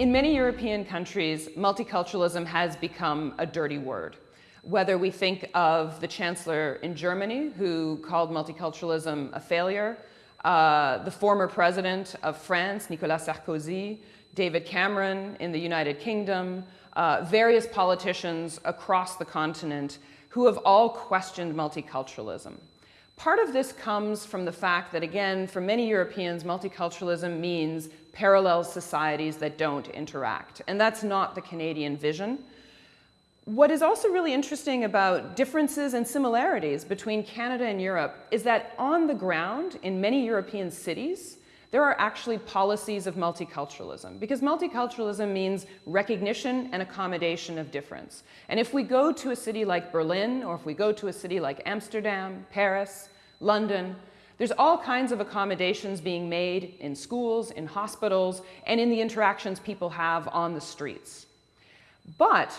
In many European countries, multiculturalism has become a dirty word. Whether we think of the chancellor in Germany who called multiculturalism a failure, uh, the former president of France, Nicolas Sarkozy, David Cameron in the United Kingdom, uh, various politicians across the continent who have all questioned multiculturalism. Part of this comes from the fact that, again, for many Europeans, multiculturalism means parallel societies that don't interact. And that's not the Canadian vision. What is also really interesting about differences and similarities between Canada and Europe is that on the ground, in many European cities, there are actually policies of multiculturalism because multiculturalism means recognition and accommodation of difference. And if we go to a city like Berlin or if we go to a city like Amsterdam, Paris, London, there's all kinds of accommodations being made in schools, in hospitals, and in the interactions people have on the streets. But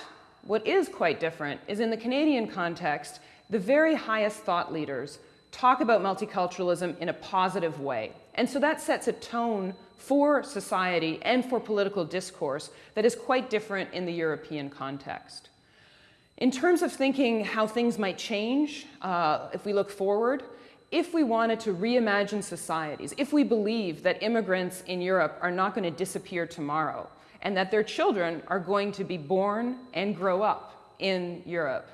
what is quite different is in the Canadian context, the very highest thought leaders talk about multiculturalism in a positive way. And so that sets a tone for society and for political discourse that is quite different in the European context. In terms of thinking how things might change uh, if we look forward, if we wanted to reimagine societies, if we believe that immigrants in Europe are not going to disappear tomorrow and that their children are going to be born and grow up in Europe,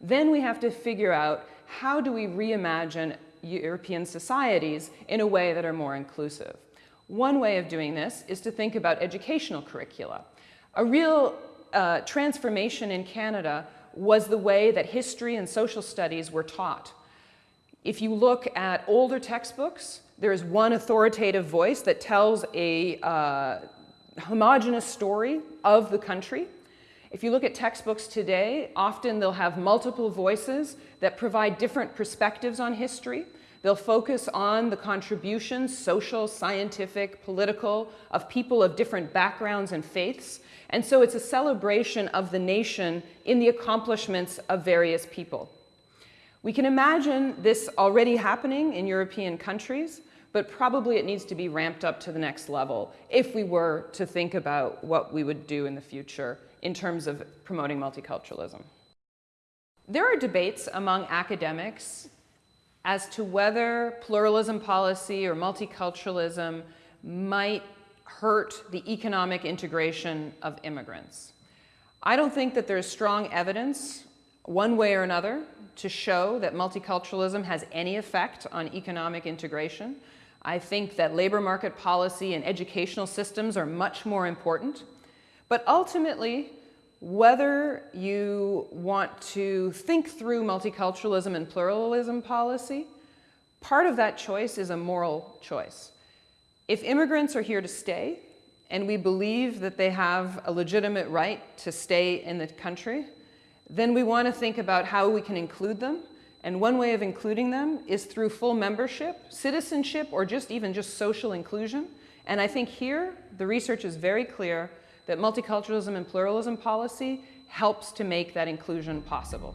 then we have to figure out how do we reimagine European societies in a way that are more inclusive. One way of doing this is to think about educational curricula. A real uh, transformation in Canada was the way that history and social studies were taught. If you look at older textbooks, there is one authoritative voice that tells a uh, homogenous story of the country. If you look at textbooks today, often they'll have multiple voices that provide different perspectives on history. They'll focus on the contributions, social, scientific, political, of people of different backgrounds and faiths. And so it's a celebration of the nation in the accomplishments of various people. We can imagine this already happening in European countries, but probably it needs to be ramped up to the next level if we were to think about what we would do in the future in terms of promoting multiculturalism. There are debates among academics as to whether pluralism policy or multiculturalism might hurt the economic integration of immigrants. I don't think that there's strong evidence one way or another to show that multiculturalism has any effect on economic integration. I think that labor market policy and educational systems are much more important. But ultimately, whether you want to think through multiculturalism and pluralism policy, part of that choice is a moral choice. If immigrants are here to stay, and we believe that they have a legitimate right to stay in the country, then we want to think about how we can include them. And one way of including them is through full membership, citizenship, or just even just social inclusion. And I think here, the research is very clear that multiculturalism and pluralism policy helps to make that inclusion possible.